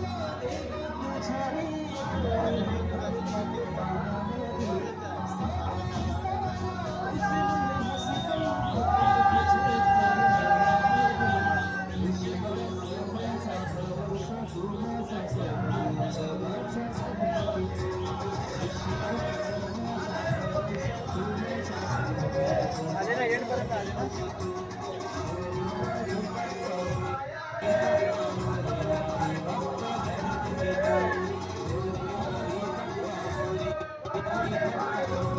Lord. Thank you.